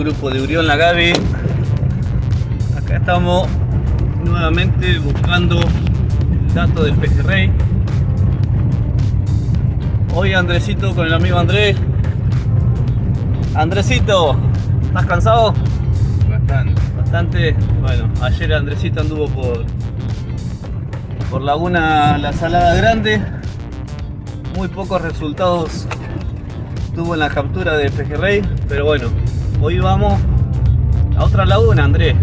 Grupo de Urión La Gaby. Acá estamos nuevamente buscando el dato del pejerrey. Hoy Andresito con el amigo Andrés. Andresito, ¿estás cansado? Bastante. Bastante. Bueno, ayer Andresito anduvo por por Laguna La Salada Grande. Muy pocos resultados tuvo en la captura de pejerrey, pero bueno, hoy vamos a otra laguna, Andrés,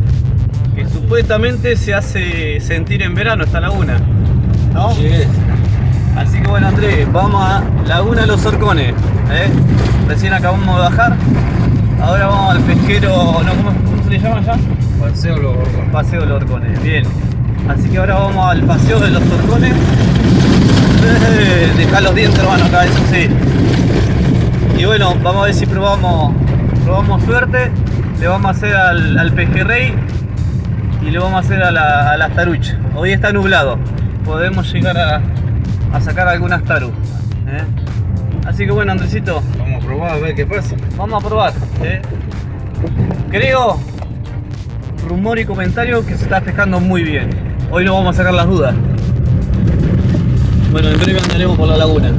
que supuestamente se hace sentir en verano esta laguna, ¿no? Sí. Así que bueno, Andrés, vamos a Laguna Los Orcones, ¿eh? Recién acabamos de bajar, ahora vamos al pesquero, no, ¿cómo, cómo se le llama ya? Paseo los Borgones. Paseo de los Orcones, bien. Así que ahora vamos al paseo de los Orcones. Eh, Deja los dientes, hermano, acá, eso sí. Y bueno, vamos a ver si probamos, probamos suerte. Le vamos a hacer al, al pejerrey y le vamos a hacer a, la, a las taruch. Hoy está nublado. Podemos llegar a, a sacar algunas taru. ¿eh? Así que bueno, Andresito, Vamos a probar a ver qué pasa. Vamos a probar. ¿eh? Creo, rumor y comentario que se está pescando muy bien. Hoy no vamos a sacar las dudas. Bueno, en breve andaremos por la laguna.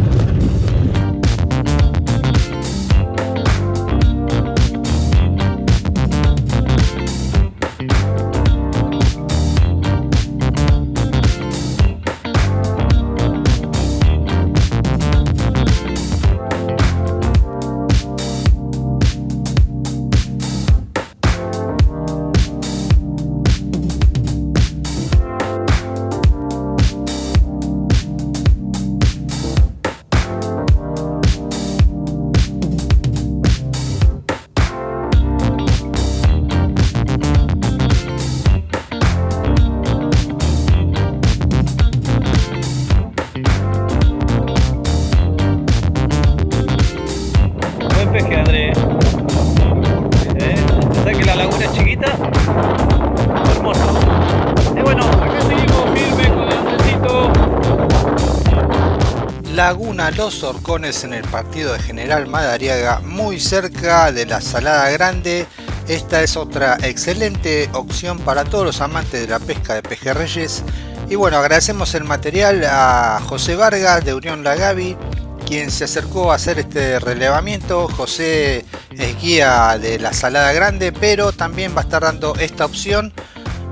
Laguna Los Horcones en el partido de General Madariaga, muy cerca de la Salada Grande. Esta es otra excelente opción para todos los amantes de la pesca de pejerreyes. Y bueno, agradecemos el material a José Vargas de Unión La Gaby, quien se acercó a hacer este relevamiento. José es guía de la Salada Grande, pero también va a estar dando esta opción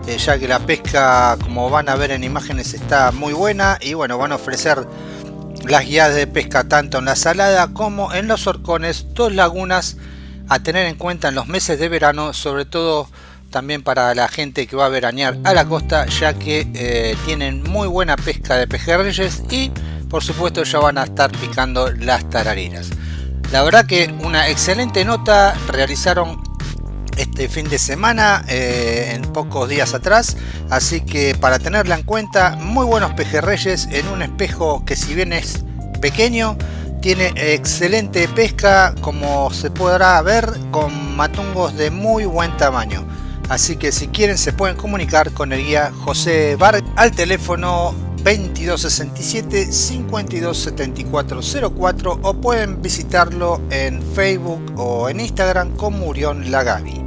eh, ya que la pesca como van a ver en imágenes está muy buena y bueno van a ofrecer las guías de pesca tanto en la salada como en los horcones, dos lagunas a tener en cuenta en los meses de verano, sobre todo también para la gente que va a veranear a la costa, ya que eh, tienen muy buena pesca de pejerreyes y por supuesto ya van a estar picando las tararinas. La verdad que una excelente nota realizaron este fin de semana eh, en pocos días atrás así que para tenerla en cuenta muy buenos pejerreyes en un espejo que si bien es pequeño tiene excelente pesca como se podrá ver con matungos de muy buen tamaño así que si quieren se pueden comunicar con el guía José Bar al teléfono 2267 527404 o pueden visitarlo en Facebook o en Instagram como Urión Lagavi.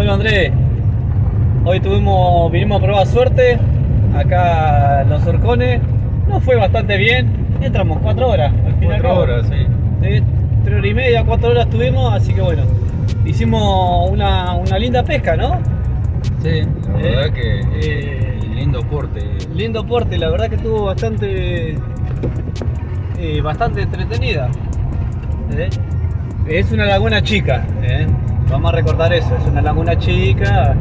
Bueno Andrés, hoy tuvimos, vinimos a probar suerte acá los Orcones. Nos fue bastante bien. Entramos cuatro horas. Al fin y al Cuatro cabo. horas, sí. Sí, tres horas y media, cuatro horas estuvimos, así que bueno, hicimos una, una linda pesca, ¿no? Sí, la Eh, verdad que eh, lindo porte. Lindo porte, la verdad que estuvo bastante eh, bastante entretenida. ¿eh? Es una laguna chica, ¿eh? Vamos a recordar eso, es una laguna chica,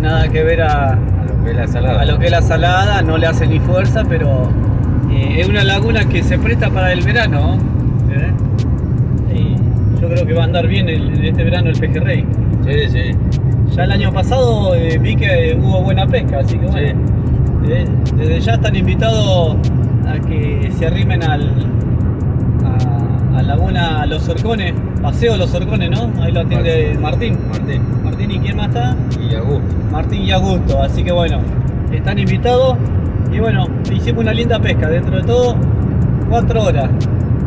nada que ver a, A lo que es la salada. a lo que es la salada, no le hace ni fuerza, pero eh, es una laguna que se presta para el verano. ¿eh? Y yo creo que va a andar bien el- en este verano el pejerrey. Sí, sí. Ya el año pasado eh, vi que hubo buena pesca, así que bueno. desde ya están invitados a que se arrimen al, a, Laguna Los Orcones, Paseo Los Orcones, ¿no? Ahí lo atiende. Martín. Martín. Martín, ¿y quién más está? Y Augusto. Martín y Augusto, así que bueno, están invitados y bueno, hicimos una linda pesca, dentro de todo, cuatro horas,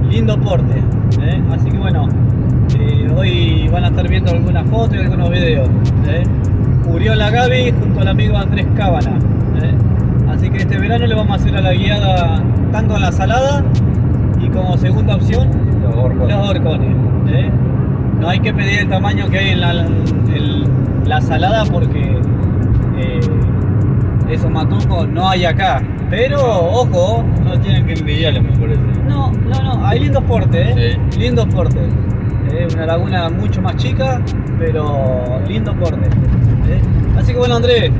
lindo porte, ¿eh? así que bueno, eh, hoy van a estar viendo algunas fotos y algunos videos. ¿eh? Murió la Gaby junto al amigo Andrés Cábana, ¿eh? así que este verano le vamos a hacer a la guiada tanto en la salada y como segunda opción Los horcones. ¿eh? No hay que pedir el tamaño que hay en la, salada porque eh, esos matucos no hay acá. Pero, ojo, No tienen que envidiarle, me parece. no, no, no, hay lindos portes, ¿eh? Sí. Lindos portes. ¿eh? Una laguna mucho más chica, pero lindo porte. ¿eh? Así que bueno, Andrés,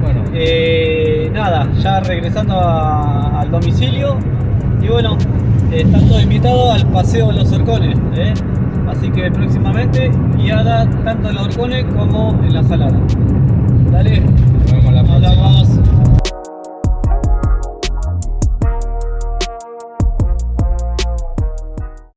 Bueno, eh, nada, ya regresando a- al domicilio. Y bueno, eh, están todos invitados al paseo de los horcones. ¿eh? Así que próximamente guiada tanto en los horcones como en la salada. Dale, nos vemos la próxima.